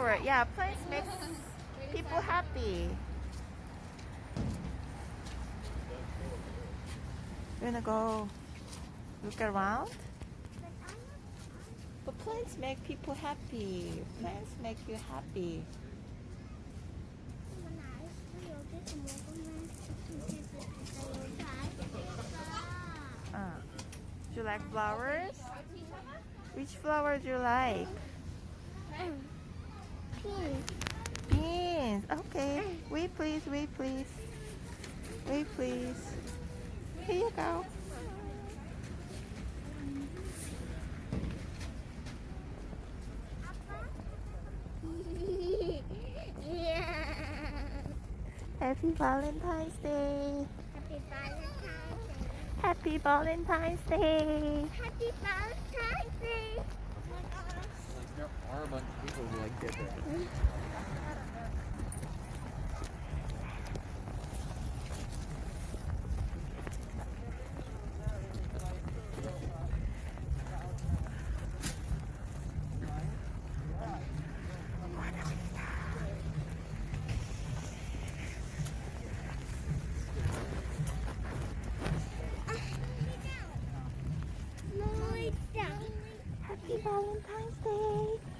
flower. Yeah, plants make people happy. You wanna go look around? But plants make people happy. Plants make you happy. Uh, do you like flowers? Which flower do you like? Beans. Okay. Wait, please. Wait, please. Wait, please. Here you go. Happy Valentine's Day. Happy Valentine's Day. Happy Valentine's Day. Happy Valentine's Day. Oh my gosh. Like there are like. Happy Valentine's Day.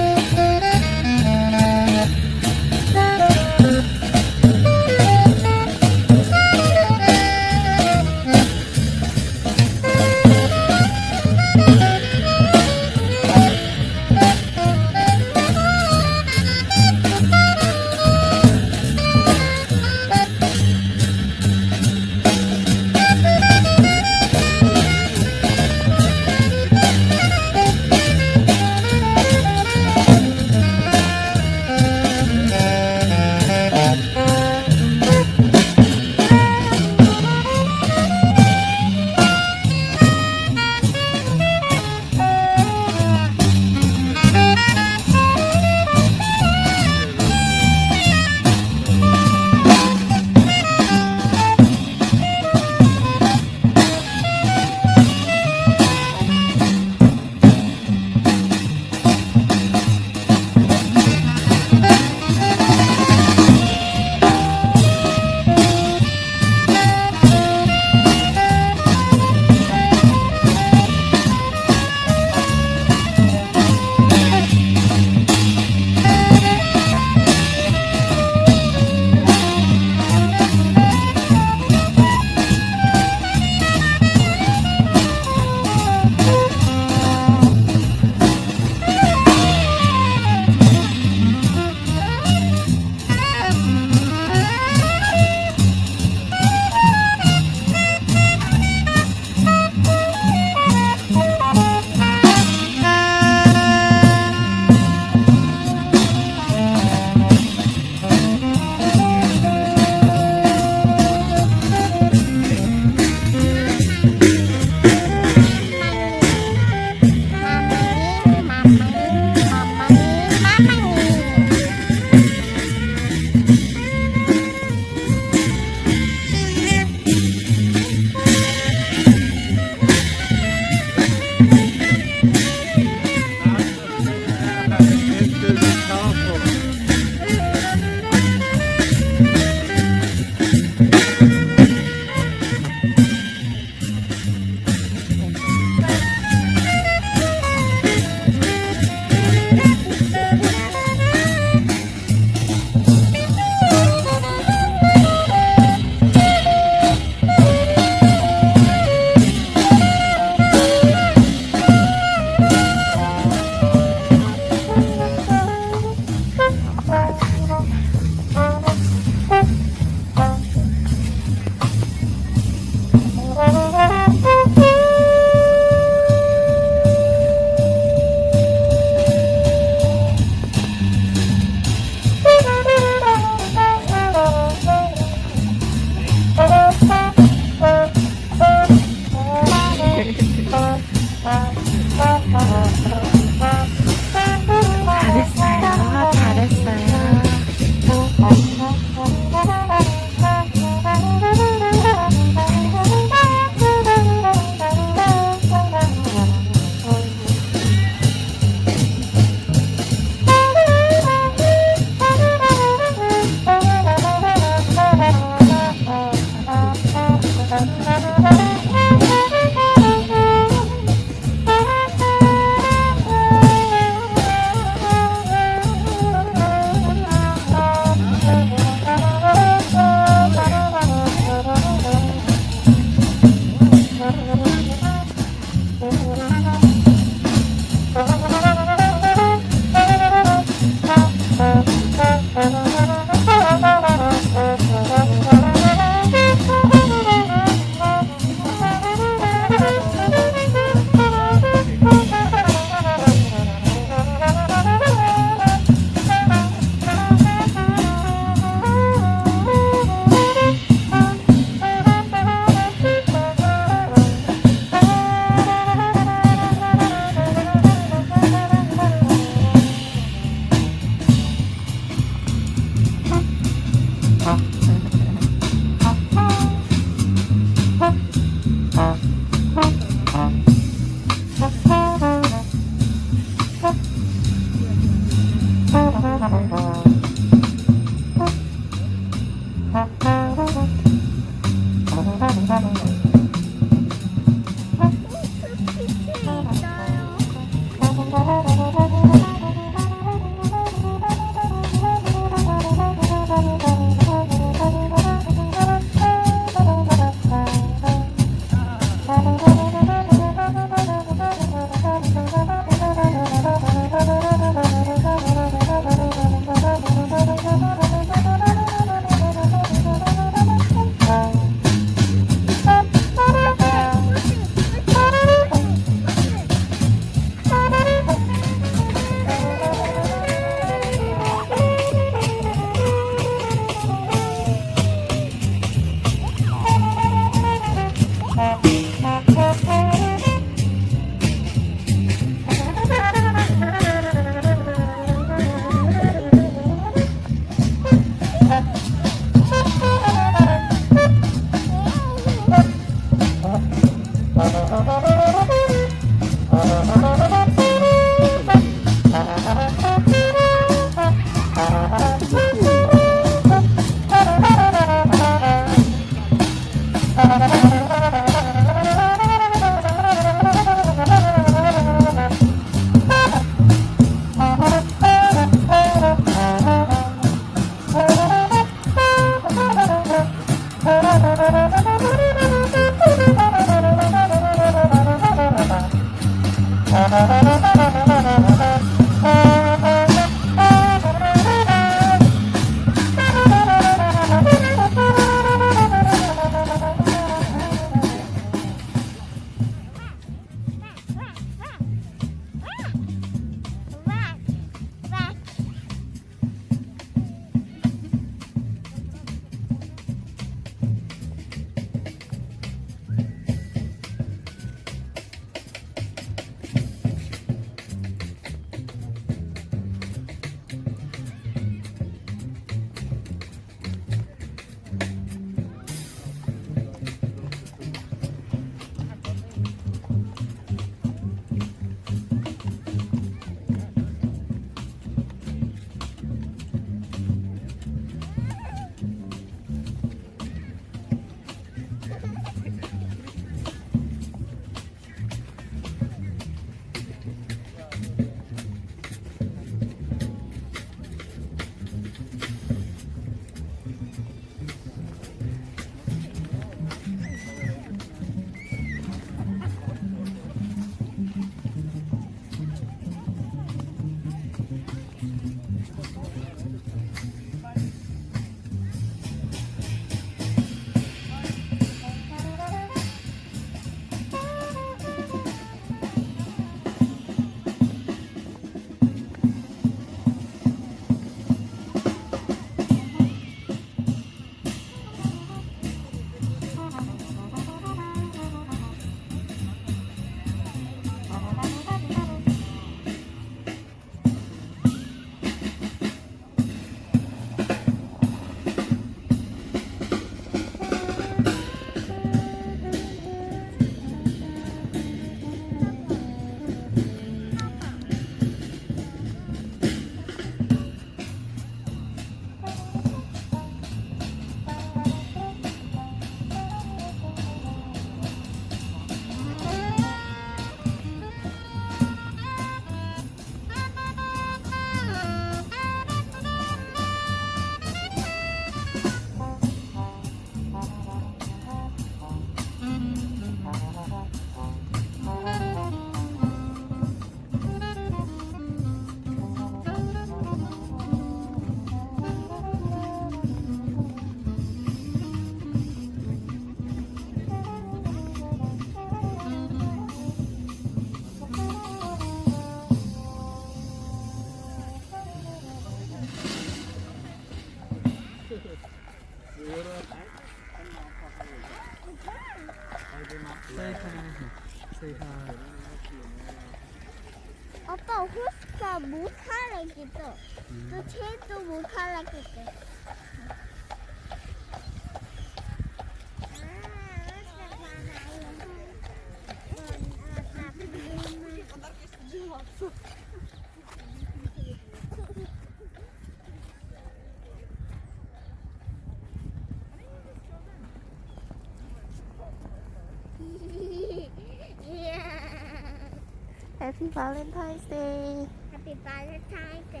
Happy Valentine's Day. Happy Valentine's Day.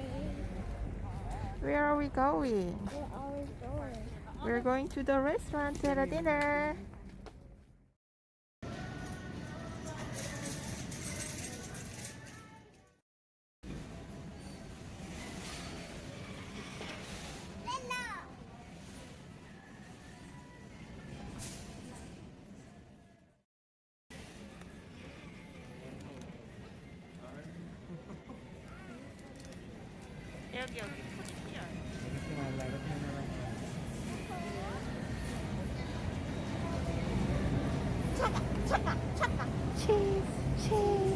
Where are we going? We're always going. We're going to the restaurant to have a dinner. 여기 여기 포즈 필요해. 이렇게 말라 치즈 치즈.